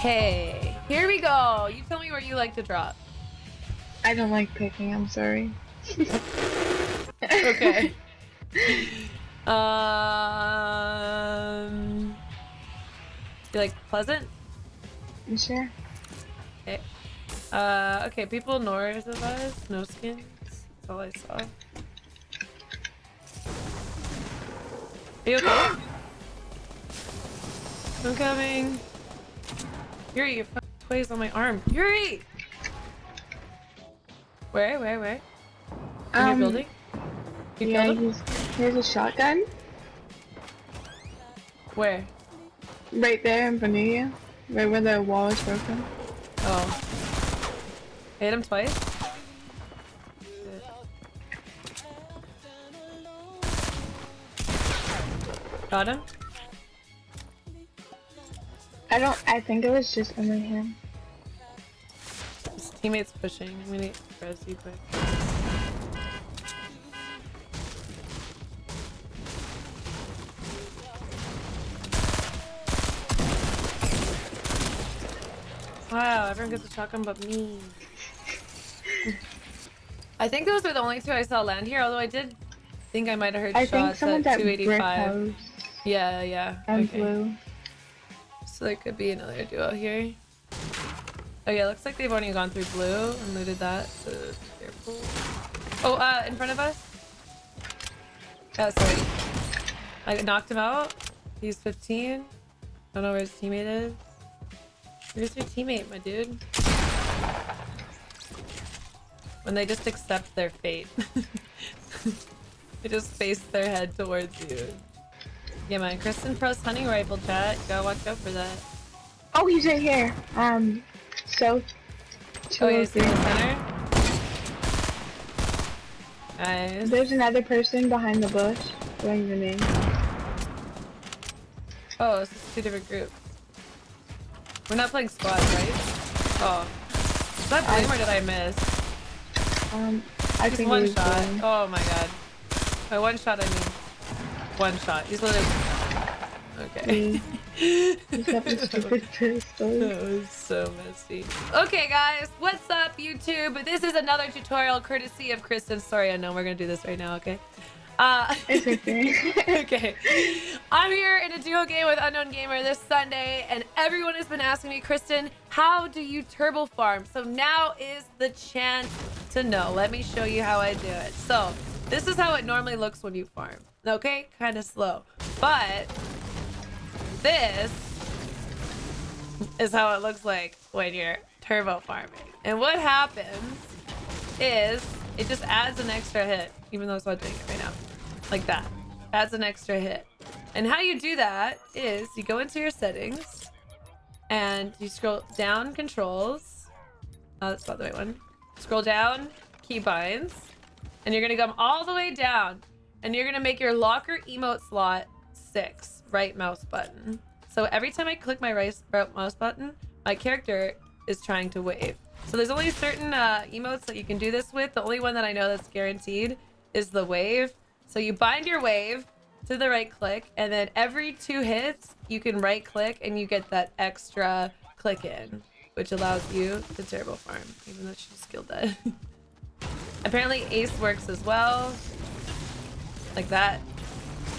Okay, here we go. You tell me where you like to drop. I don't like picking, I'm sorry. okay. um, you like pleasant? You sure? Okay. Uh, okay, people north of us, no skins. That's all I saw. Are you okay? I'm coming. Yuri, your fucking toy's on my arm. Yuri! Where, where, where? In your Um, building? You yeah, he's, here's a shotgun. Where? Right there in front of you. Right where the wall is broken. Oh. I hit him twice? Got him? I don't, I think it was just under him. His teammate's pushing. I'm gonna res you quick. Wow, everyone gets a shotgun but me. I think those are the only two I saw land here, although I did think I might have heard I shots someone's at at 285. Yeah, yeah. and okay. blue. So there could be another duo here. Oh yeah, looks like they've only gone through blue and looted that. So careful. Oh, uh, in front of us. Oh, sorry. I knocked him out. He's 15. I don't know where his teammate is. Where's your teammate, my dude? When they just accept their fate. they just face their head towards you. Yeah, man. Kristen Pro's hunting rifle chat. Gotta watch out for that. Oh, he's right here. Um, so. Oh, he's in the center. Nice. There's another person behind the bush. Doing the name. Oh, this is two different groups. We're not playing squad, right? Oh. Is that I- blame or did I miss? Um, I He's think one shot. Oh my god. By one shot, I mean one shot. He's literally. Okay. He's got the stupid pistol. That was so messy. Okay, guys, what's up, YouTube? This is another tutorial courtesy of Kristen. Sorry, I know we're gonna do this right now. Okay. Uh, It's okay. okay. I'm here in a duo game with Unknown Gamer this Sunday, and everyone has been asking me, Kristen, how do you turbo farm? So now is the chance to know. Let me show you how I do it. So this is how it normally looks when you farm. Okay, kind of slow, but this is how it looks like when you're turbo farming. And what happens is it just adds an extra hit, even though it's not doing it right now. Like that. Adds an extra hit. And how you do that is you go into your settings and you scroll down controls. Oh, that's not the right one. Scroll down keybinds and you're gonna come all the way down and you're gonna make your locker emote slot six right mouse button. So every time I click my right mouse button, my character is trying to wave. So there's only certain uh, emotes that you can do this with. The only one that I know that's guaranteed is the wave. So you bind your wave to the right click, and then every two hits, you can right click and you get that extra click in, which allows you to turbo farm, even though she's skilled dead. Apparently Ace works as well. Like that.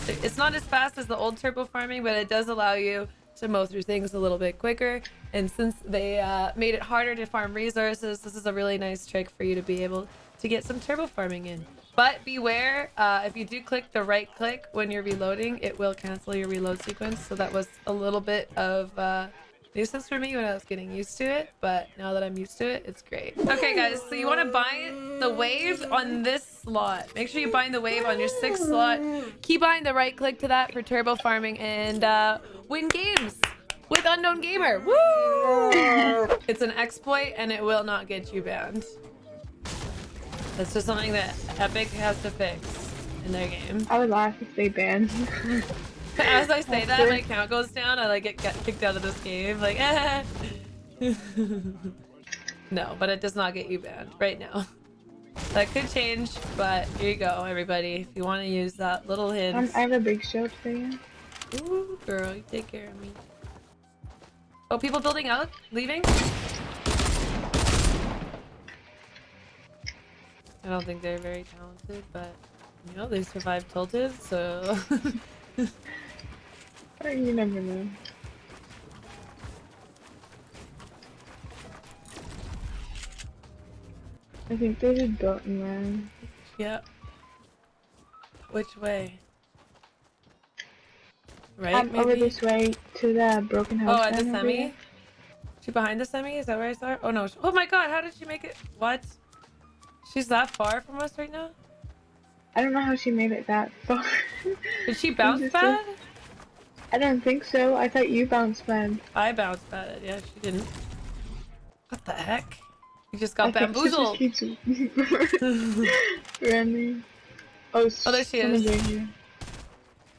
It's not as fast as the old turbo farming, but it does allow you to mow through things a little bit quicker. And since they uh, made it harder to farm resources, this is a really nice trick for you to be able to get some turbo farming in. But beware, uh, if you do click the right click when you're reloading, it will cancel your reload sequence. So that was a little bit of uh, nuisance for me when I was getting used to it. But now that I'm used to it, it's great. Okay, guys, so you want to bind the wave on this slot. Make sure you bind the wave on your sixth slot. Keybind the right click to that for turbo farming and uh, win games with Unknown Gamer. Woo! It's an exploit and it will not get you banned. That's just something that Epic has to fix in their game. I would laugh if they banned. As I say that, my count goes down. I like get, get kicked out of this game. Like, eh. no, but it does not get you banned right now. That could change, but here you go, everybody. If you want to use that little hint. um, I have a big shield for you. Ooh, girl, you take care of me. Oh, people building out, leaving. I don't think they're very talented, but you know they survived tilted, so. Oh, You never know. I think there's a dot there. yeah. Which way? Right, Um, over this way to the broken house. Oh, at the semi? She behind the semi? Is that where I saw her? Oh no. Oh my god, how did she make it? What? She's that far from us right now? I don't know how she made it that far. Did she bounce bad? I don't think so. I thought you bounced bad. I bounced bad. Yeah, she didn't. What the heck? You just got I think she bamboozled. just keeps. Oh, Oh, there she is. here.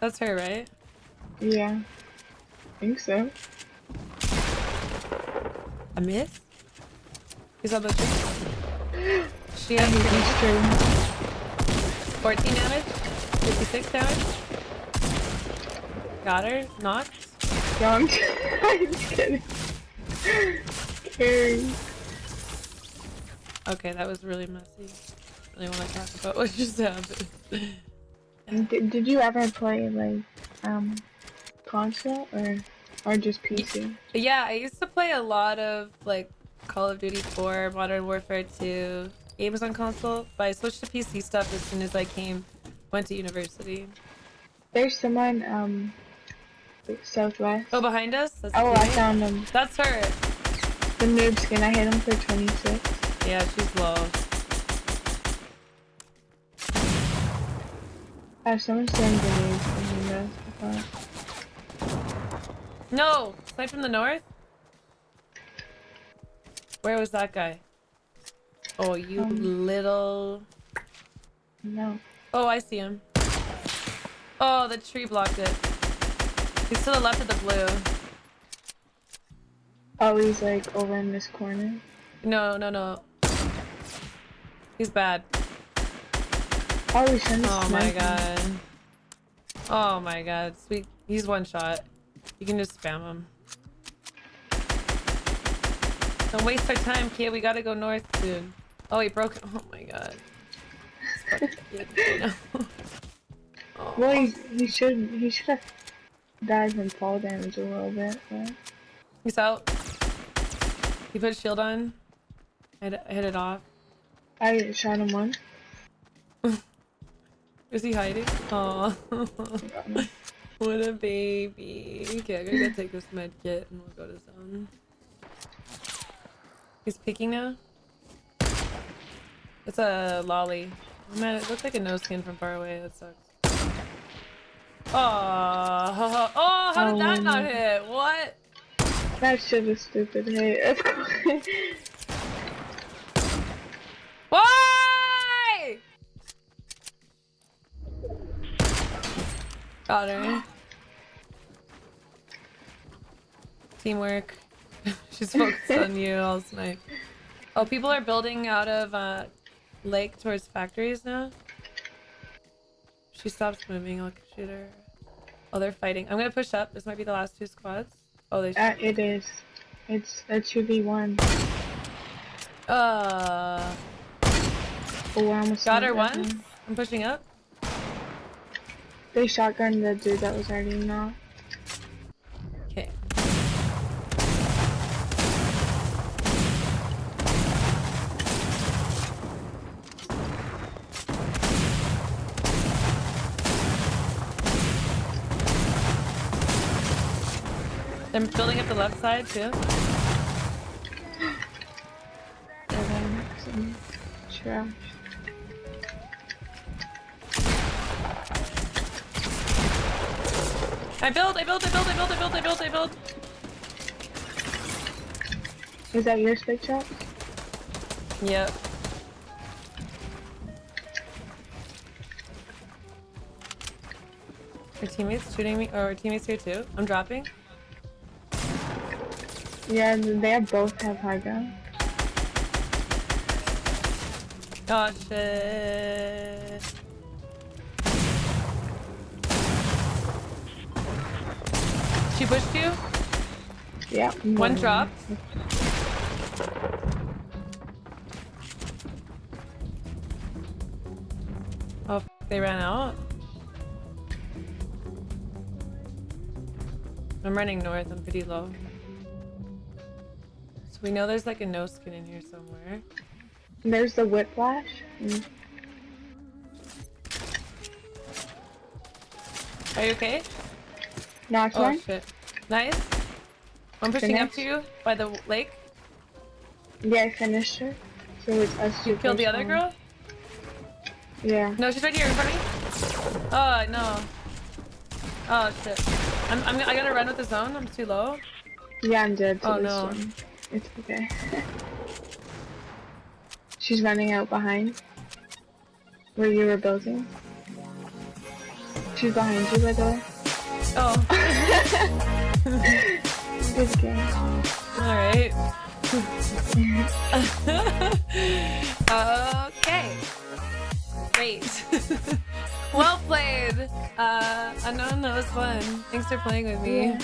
That's her, right? Yeah. I think so. A miss? He's on the tree. She has He's true. 14 damage, 56 damage. Got her. Not? Wrong. I'm kidding. Carrie. Okay, that was really messy. Really want to talk about what just happened. Did, did you ever play like um console or or just PC? Yeah, I used to play a lot of like Call of Duty 4, Modern Warfare 2, games on console, but I switched to PC stuff as soon as I came, went to university. There's someone um southwest. Oh, behind us? That's Oh, I found him. That's her. The noob skin. I hit him for 26. Yeah, she's low. I have someone throwing grenades in the rest. No! Snipe from the north? Where was that guy? Oh, you Um. little... No. Oh, I see him. Oh, the tree blocked it. He's to the left of the blue. Oh, he's like over in this corner. No, no, no. He's bad. Oh, he's Oh my god. Oh my god. Sweet. He's one shot. You can just spam him. Don't waste our time, kid. We gotta go north soon. Oh, he broke. Oh my god. This fucking kid, I know. Oh. Well, he, oh. he should he should have died from fall damage a little bit, He's out. He put shield on. I hit, it off. I shot him one. Is he hiding? Oh, what a baby. Okay, I gotta go take this med kit and we'll go to zone. He's peeking now. It's a lolly. Man, it looks like a no skin from far away. That sucks. Oh, oh, how did that Oh. not hit? What? That shit is stupid. Hey, course. Why? Got her. Teamwork. She's focused on you all snipe. Oh, people are building out of uh, lake towards factories now. She stops moving. I'll shoot her. Oh, they're fighting. I'm gonna push up. This might be the last two squads. Oh, they. Uh, it is. It's a two v one. Uh, Oh, I almost got her sniped that once. one. I'm pushing up. They shotgunned the dude that was already knocked. Okay. They're building up the left side too. Trash. I build, I build, I build, I build, I build, I build, I build. Is that your spike shot? Yep. Our teammates shooting me, or our teammates here too. I'm dropping. Yeah, they both have high ground. Oh shit. She pushed you? Yeah. One drop. Oh, f- they ran out. I'm running north. I'm pretty low. We know there's like a no skin in here somewhere. There's the whiplash. Mm. Are you okay? Knocked Oh one. shit. Nice. I'm pushing up to you by the lake. Yeah, I finished her. So it's us You killed the other one. girl? Yeah. No, she's right here in front of me. Oh no. Oh shit. I'm, I'm I gotta run with the zone. I'm too low. Yeah, I'm dead. Oh, no. one. It's okay. She's running out behind. Where you were building. She's behind you, by the way. Oh. Good game. All right. okay. Great. well played. Uh, unknown, that was fun. Thanks for playing with me. Yeah.